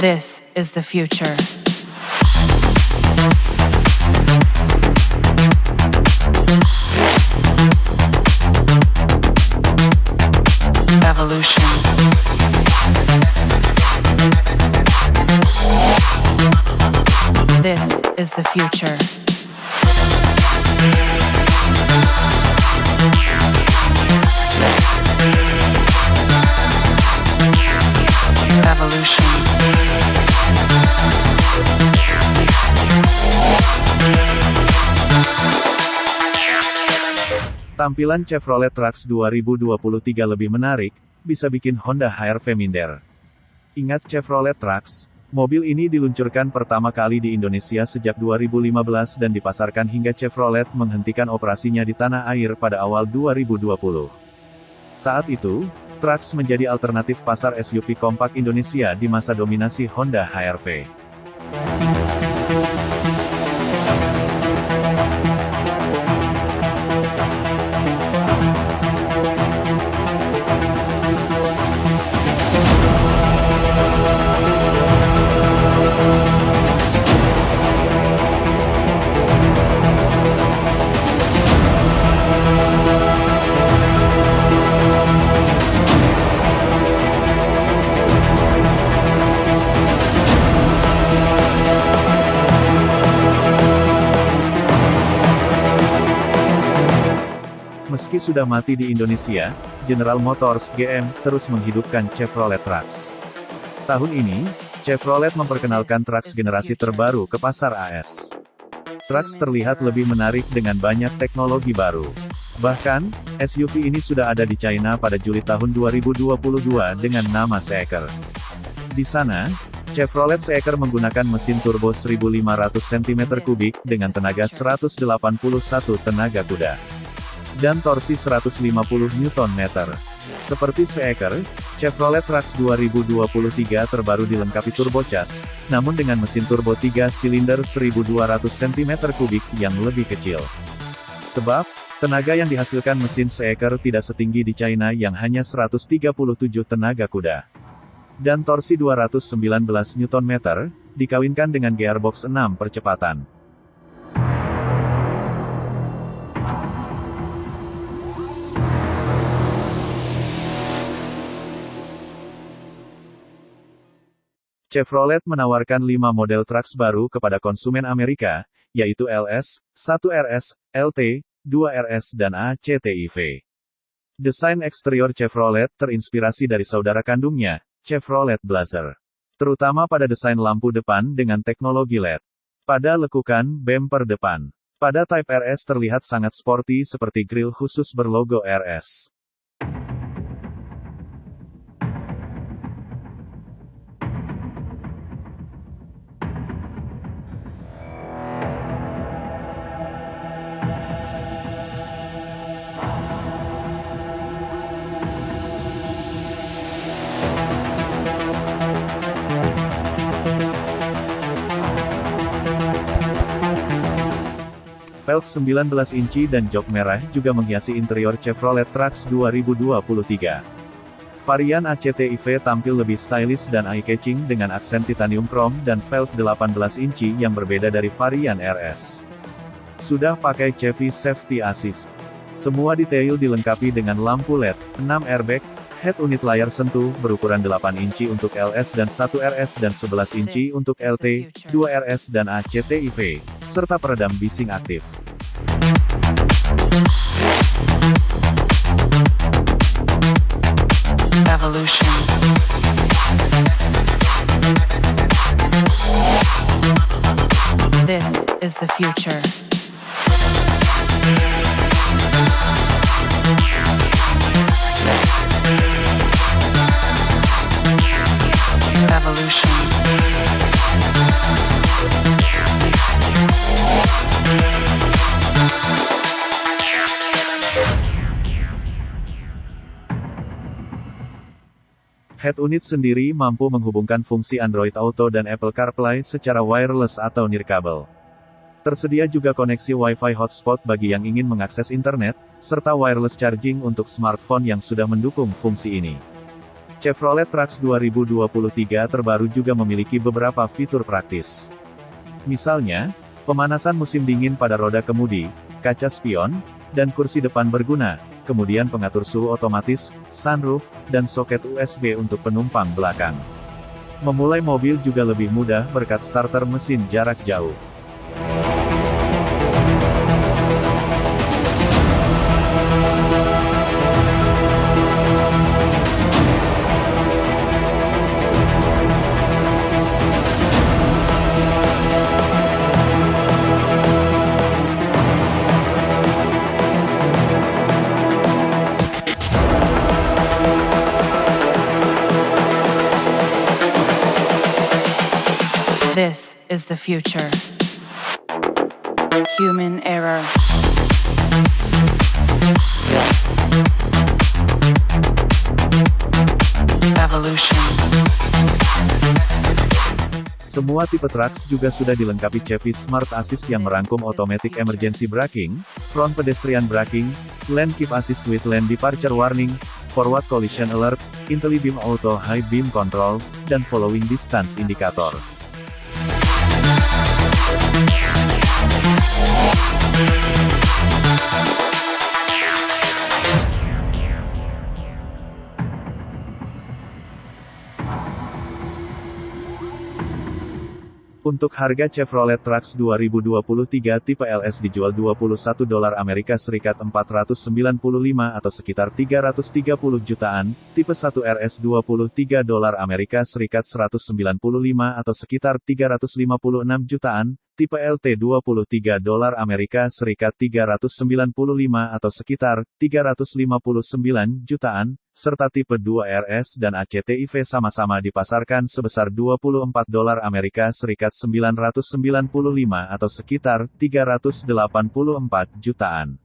This is the future. Evolution. This is the future. Tampilan Chevrolet Trax 2023 lebih menarik, bisa bikin Honda HR-V minder. Ingat Chevrolet Trax? Mobil ini diluncurkan pertama kali di Indonesia sejak 2015 dan dipasarkan hingga Chevrolet menghentikan operasinya di tanah air pada awal 2020. Saat itu, Trax menjadi alternatif pasar SUV kompak Indonesia di masa dominasi Honda HR-V. Meski sudah mati di Indonesia, General Motors (GM) terus menghidupkan Chevrolet Trax. Tahun ini, Chevrolet memperkenalkan Trax generasi terbaru ke pasar AS. Trax terlihat lebih menarik dengan banyak teknologi baru. Bahkan, SUV ini sudah ada di China pada Juli tahun 2022 dengan nama Seeker. Di sana, Chevrolet Seeker menggunakan mesin turbo 1500 cm3 dengan tenaga 181 tenaga kuda dan torsi 150 Nm. Seperti Seeker, Chevrolet Trax 2023 terbaru dilengkapi turbocharged, namun dengan mesin turbo 3 silinder 1200 cm3 yang lebih kecil. Sebab, tenaga yang dihasilkan mesin Seeker tidak setinggi di China yang hanya 137 tenaga kuda. Dan torsi 219 Nm, dikawinkan dengan gearbox 6 percepatan. Chevrolet menawarkan 5 model Trax baru kepada konsumen Amerika, yaitu LS, 1RS, LT, 2RS dan ACTIV. Desain eksterior Chevrolet terinspirasi dari saudara kandungnya, Chevrolet Blazer. Terutama pada desain lampu depan dengan teknologi LED. Pada lekukan bumper depan. Pada Type RS terlihat sangat sporty seperti grill khusus berlogo RS. Velg 19 inci dan jok merah juga menghiasi interior Chevrolet Trax 2023. Varian ACTIV tampil lebih stylish dan eye-catching dengan aksen titanium chrome dan velg 18 inci yang berbeda dari varian RS. Sudah pakai Chevy Safety Assist. Semua detail dilengkapi dengan lampu LED, 6 airbag, head unit layar sentuh berukuran 8 inci untuk LS dan 1 RS dan 11 inci untuk LT, 2 RS dan ACTIV, serta peredam bising aktif. Evolution. This is the future. Head unit sendiri mampu menghubungkan fungsi Android Auto dan Apple CarPlay secara wireless atau nirkabel. Tersedia juga koneksi Wi-Fi hotspot bagi yang ingin mengakses internet, serta wireless charging untuk smartphone yang sudah mendukung fungsi ini. Chevrolet Trax 2023 terbaru juga memiliki beberapa fitur praktis. Misalnya, pemanasan musim dingin pada roda kemudi, kaca spion, dan kursi depan berguna, kemudian pengatur suhu otomatis, sunroof, dan soket USB untuk penumpang belakang. Memulai mobil juga lebih mudah berkat starter mesin jarak jauh. This is the future. Human error. Evolution. Semua tipe Trax juga sudah dilengkapi Chevy Smart Assist yang merangkum Automatic Emergency Braking, Front Pedestrian Braking, Lane Keep Assist with Lane Departure Warning, Forward Collision Alert, IntelliBeam Auto High Beam Control, dan Following Distance Indicator. Yeah. Untuk harga Chevrolet Trax 2023 tipe LS dijual 21 dolar Amerika Serikat 495 atau sekitar 330 jutaan, tipe 1 RS 23 dolar Amerika Serikat 195 atau sekitar 356 jutaan, tipe LT 23 dolar Amerika Serikat 395 atau sekitar 359 jutaan, serta tipe 2 RS dan ACTIV sama-sama dipasarkan sebesar 24 dolar Amerika Serikat 995 atau sekitar 384 jutaan.